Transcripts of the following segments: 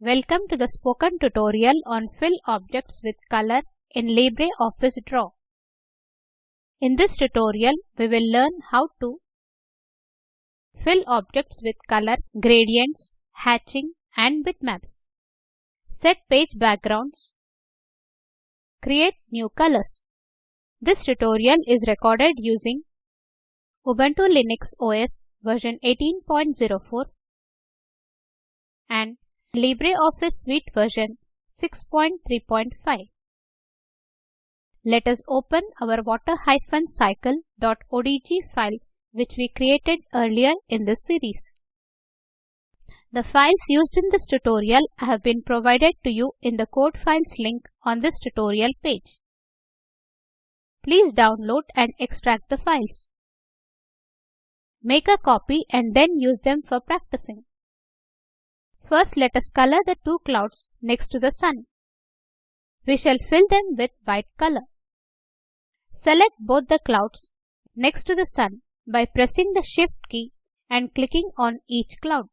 Welcome to the spoken tutorial on fill objects with color in LibreOffice Draw. In this tutorial, we will learn how to fill objects with color, gradients, hatching and bitmaps, set page backgrounds, create new colors. This tutorial is recorded using Ubuntu Linux OS version 18.04 and LibreOffice Suite version 6.3.5. Let us open our water-cycle.odg file which we created earlier in this series. The files used in this tutorial have been provided to you in the code files link on this tutorial page. Please download and extract the files. Make a copy and then use them for practicing. First let us color the two clouds next to the sun. We shall fill them with white color. Select both the clouds next to the sun by pressing the shift key and clicking on each cloud.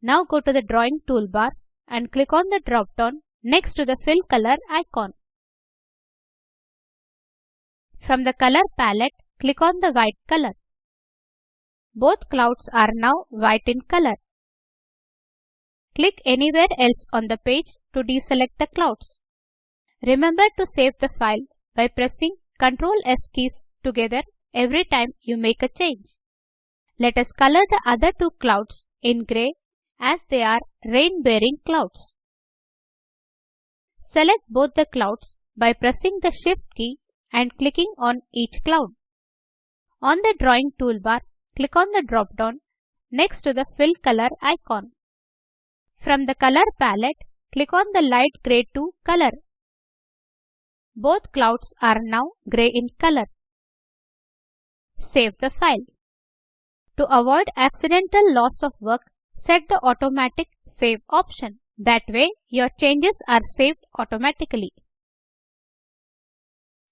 Now go to the drawing toolbar and click on the drop down next to the fill color icon. From the color palette, click on the white color. Both clouds are now white in color. Click anywhere else on the page to deselect the clouds. Remember to save the file by pressing Ctrl S keys together every time you make a change. Let us color the other two clouds in gray as they are rain-bearing clouds. Select both the clouds by pressing the Shift key and clicking on each cloud. On the drawing toolbar, click on the drop-down next to the fill color icon. From the color palette, click on the light gray to color. Both clouds are now gray in color. Save the file. To avoid accidental loss of work, set the automatic save option. That way, your changes are saved automatically.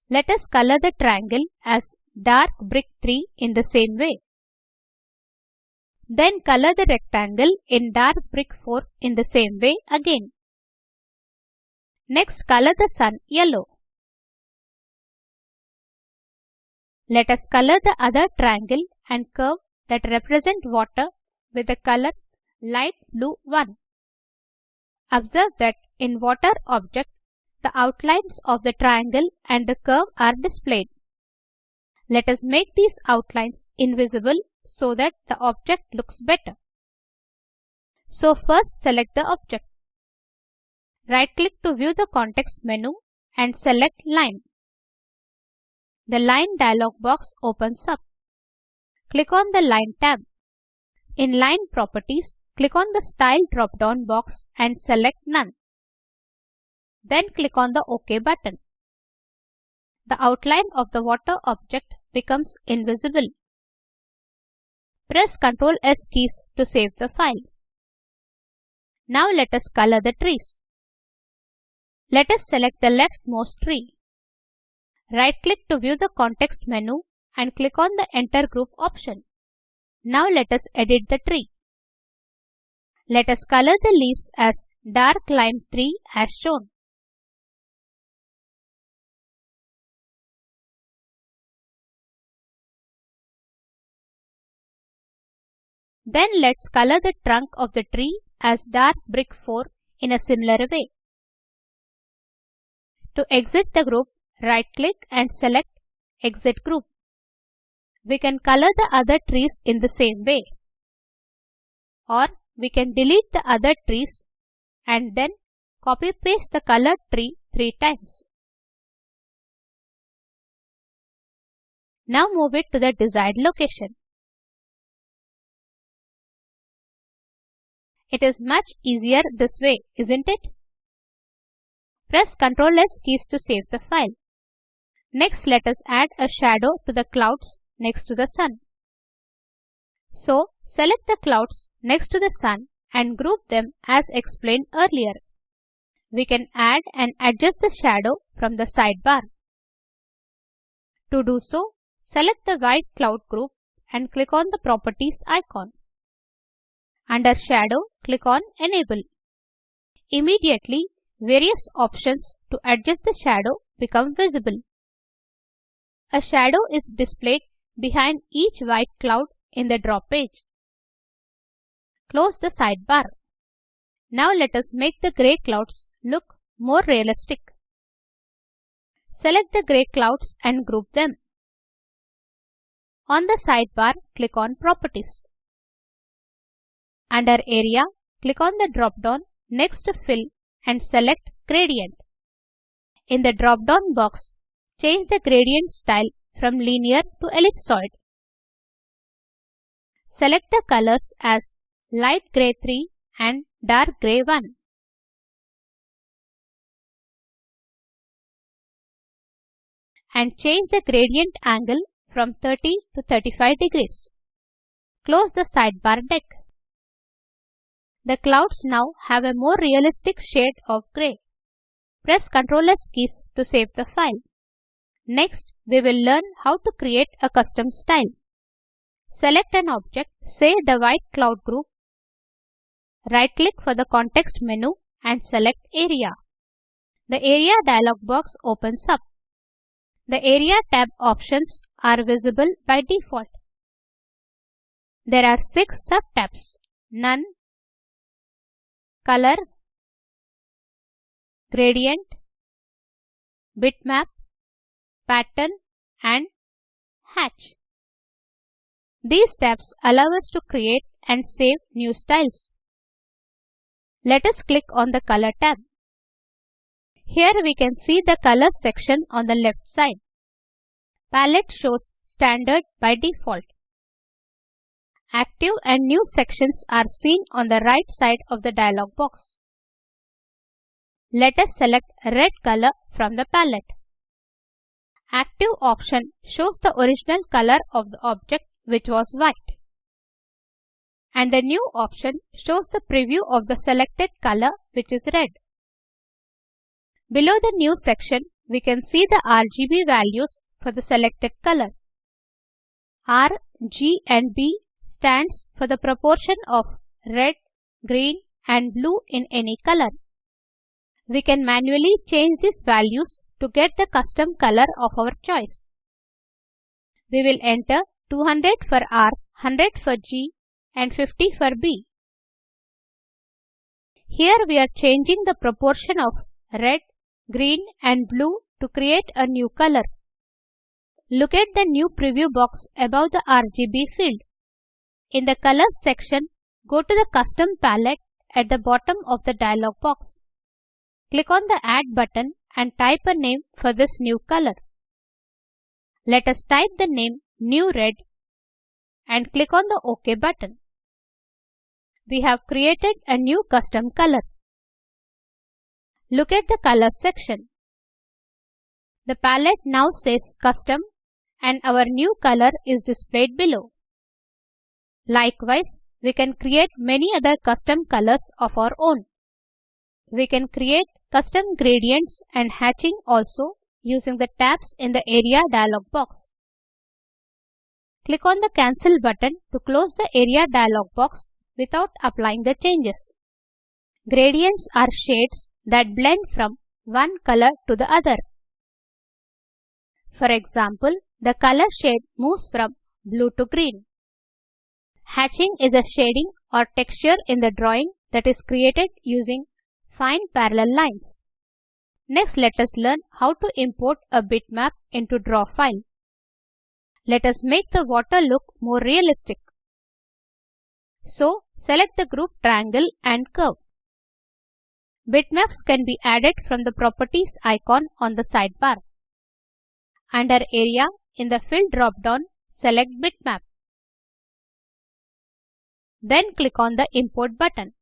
Let us color the triangle as dark brick 3 in the same way. Then color the rectangle in dark brick 4 in the same way again. Next color the sun yellow. Let us color the other triangle and curve that represent water with the color light blue 1. Observe that in water object, the outlines of the triangle and the curve are displayed. Let us make these outlines invisible so that the object looks better. So first select the object. Right click to view the context menu and select line. The line dialog box opens up. Click on the line tab. In line properties, click on the style drop down box and select none. Then click on the OK button. The outline of the water object becomes invisible. Press Ctrl S keys to save the file. Now let us color the trees. Let us select the leftmost tree. Right click to view the context menu and click on the enter group option. Now let us edit the tree. Let us color the leaves as dark lime 3 as shown. Then let's color the trunk of the tree as dark brick 4 in a similar way. To exit the group, right click and select Exit Group. We can color the other trees in the same way. Or we can delete the other trees and then copy paste the colored tree three times. Now move it to the desired location. It is much easier this way, isn't it? Press Ctrl S keys to save the file. Next let us add a shadow to the clouds next to the sun. So select the clouds next to the sun and group them as explained earlier. We can add and adjust the shadow from the sidebar. To do so, select the white cloud group and click on the properties icon. Under Shadow, click on Enable. Immediately, various options to adjust the shadow become visible. A shadow is displayed behind each white cloud in the drop page. Close the sidebar. Now let us make the gray clouds look more realistic. Select the gray clouds and group them. On the sidebar, click on Properties. Under Area, click on the drop-down next to Fill and select Gradient. In the drop-down box, change the gradient style from linear to ellipsoid. Select the colors as light gray 3 and dark gray 1. And change the gradient angle from 30 to 35 degrees. Close the sidebar deck. The clouds now have a more realistic shade of gray. Press Ctrl S keys to save the file. Next, we will learn how to create a custom style. Select an object, say the white cloud group. Right click for the context menu and select Area. The Area dialog box opens up. The Area tab options are visible by default. There are six sub-tabs, None, color, gradient, bitmap, pattern and hatch. These tabs allow us to create and save new styles. Let us click on the color tab. Here we can see the color section on the left side. Palette shows standard by default. Active and new sections are seen on the right side of the dialog box. Let us select red color from the palette. Active option shows the original color of the object which was white. And the new option shows the preview of the selected color which is red. Below the new section, we can see the RGB values for the selected color. R, G and B stands for the proportion of red, green and blue in any color. We can manually change these values to get the custom color of our choice. We will enter 200 for R, 100 for G and 50 for B. Here we are changing the proportion of red, green and blue to create a new color. Look at the new preview box above the RGB field. In the Colors section, go to the Custom palette at the bottom of the dialog box. Click on the Add button and type a name for this new color. Let us type the name New Red and click on the OK button. We have created a new custom color. Look at the Colors section. The palette now says Custom and our new color is displayed below. Likewise, we can create many other custom colors of our own. We can create custom gradients and hatching also using the tabs in the Area dialog box. Click on the Cancel button to close the Area dialog box without applying the changes. Gradients are shades that blend from one color to the other. For example, the color shade moves from blue to green. Hatching is a shading or texture in the drawing that is created using fine parallel lines. Next let us learn how to import a bitmap into draw file. Let us make the water look more realistic. So select the group triangle and curve. Bitmaps can be added from the properties icon on the sidebar. Under area in the fill drop down select bitmap. Then click on the Import button.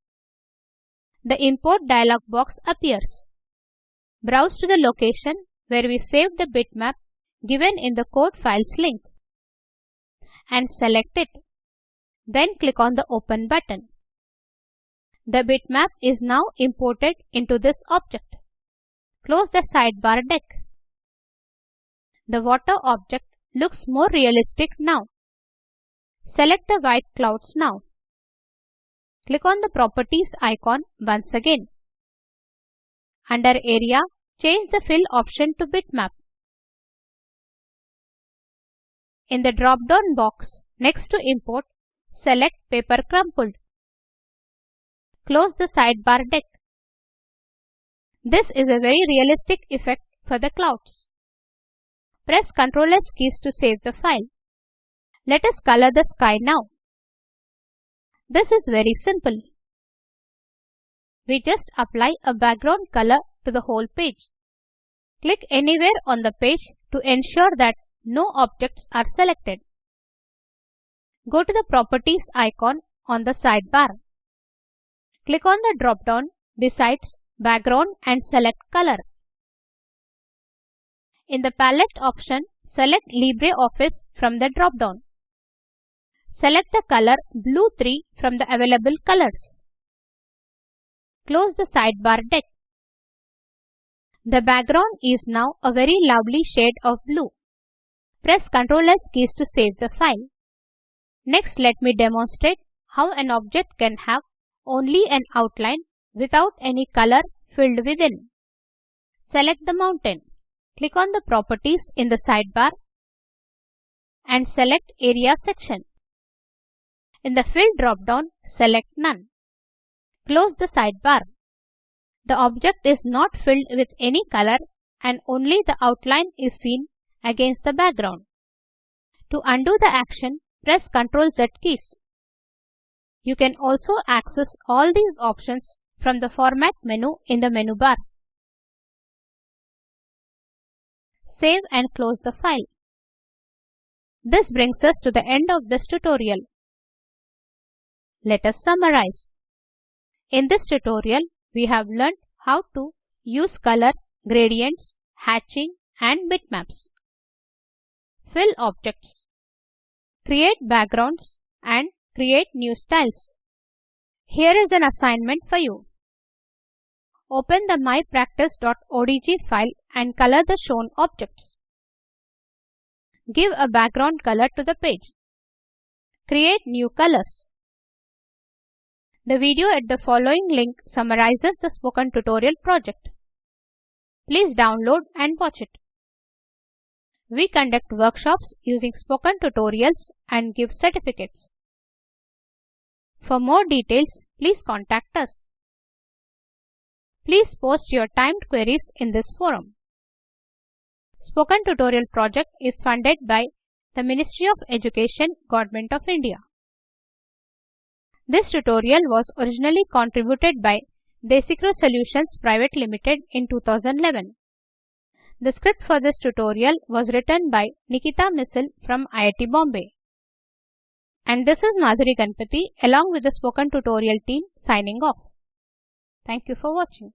The Import dialog box appears. Browse to the location where we saved the bitmap given in the code files link and select it. Then click on the Open button. The bitmap is now imported into this object. Close the sidebar deck. The water object looks more realistic now. Select the white clouds now. Click on the Properties icon once again. Under Area, change the Fill option to Bitmap. In the drop-down box next to Import, select Paper Crumpled. Close the sidebar deck. This is a very realistic effect for the clouds. Press Ctrl S keys to save the file. Let us color the sky now. This is very simple. We just apply a background color to the whole page. Click anywhere on the page to ensure that no objects are selected. Go to the Properties icon on the sidebar. Click on the drop-down besides background and select color. In the palette option, select LibreOffice from the drop-down. Select the color Blue 3 from the available colors. Close the sidebar deck. The background is now a very lovely shade of blue. Press Ctrl S keys to save the file. Next let me demonstrate how an object can have only an outline without any color filled within. Select the mountain. Click on the properties in the sidebar and select area section. In the fill drop-down, select none. Close the sidebar. The object is not filled with any color and only the outline is seen against the background. To undo the action, press Ctrl Z keys. You can also access all these options from the Format menu in the menu bar. Save and close the file. This brings us to the end of this tutorial. Let us summarize. In this tutorial, we have learned how to use color, gradients, hatching and bitmaps. Fill objects create backgrounds and create new styles. Here is an assignment for you. Open the mypractice.odg file and color the shown objects. Give a background color to the page. Create new colors. The video at the following link summarizes the spoken tutorial project. Please download and watch it. We conduct workshops using spoken tutorials and give certificates. For more details, please contact us. Please post your timed queries in this forum. Spoken Tutorial project is funded by the Ministry of Education, Government of India. This tutorial was originally contributed by Desicrew Solutions Private Limited in 2011. The script for this tutorial was written by Nikita Misal from IIT Bombay. And this is Madhuri Ganpati along with the spoken tutorial team signing off. Thank you for watching.